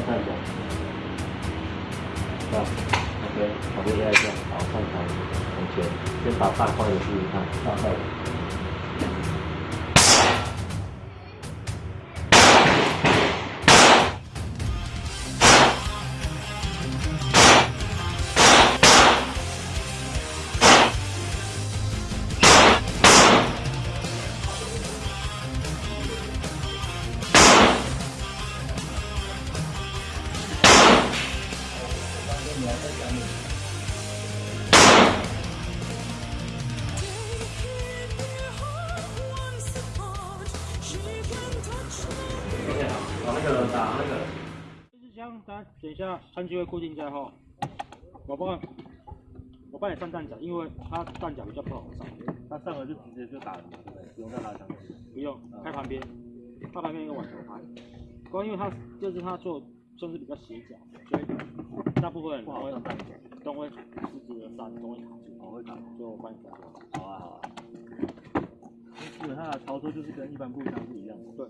放一下，这样，OK，旁边压一下，好，看一下，同学，先把大块的试试看，大块。把那个打那个。这支枪，它等一下枪机会固定在后，我帮，我帮你上弹夹，因为它弹夹比较不好上，它上了就直接就打了，不？用再拉枪。不用开旁边，它旁边一个网球拍，不过因为它这是它做算是比较斜角，所以大部分人都会都会直直的上，都会卡住，我会打，就我帮你打。好啊好啊。基本上的操作就是跟一般步枪是一样的。对。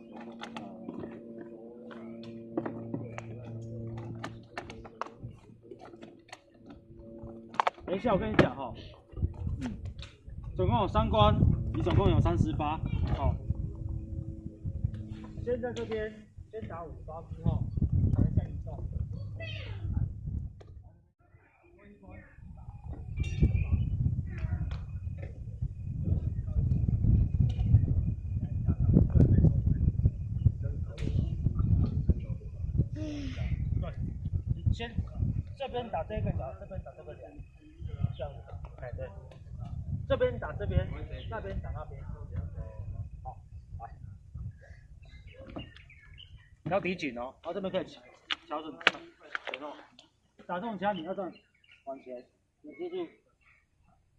等一下，我跟你讲哈，嗯，总共有三关，你总共有三十发，好。先在这边先打五发之后，先这边打这个角，这边打这个角。这样子，哎对，这边打这边，那边打那边，好，来，要抵紧哦，然后这边可以调整，然后打这种枪你要这样往前，你记住，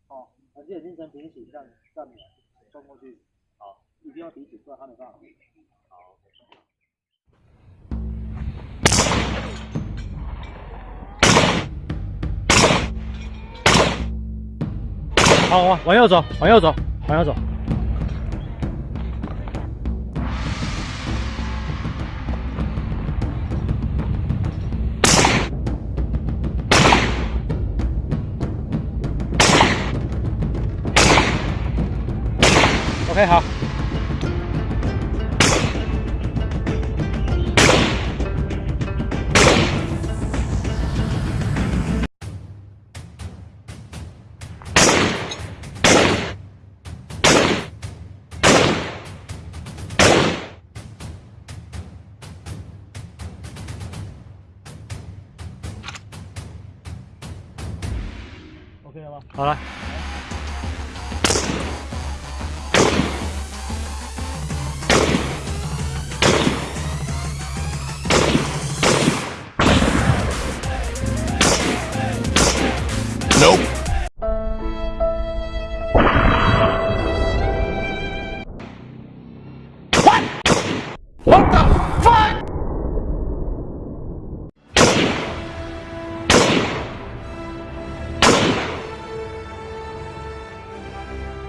哦，把自己精神平起，这样站起来，冲过去，好，一定要抵紧，不然他没办法。好，往往右走，往右走，往右走。OK，好。OK 了吗？好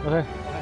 ok